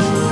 you.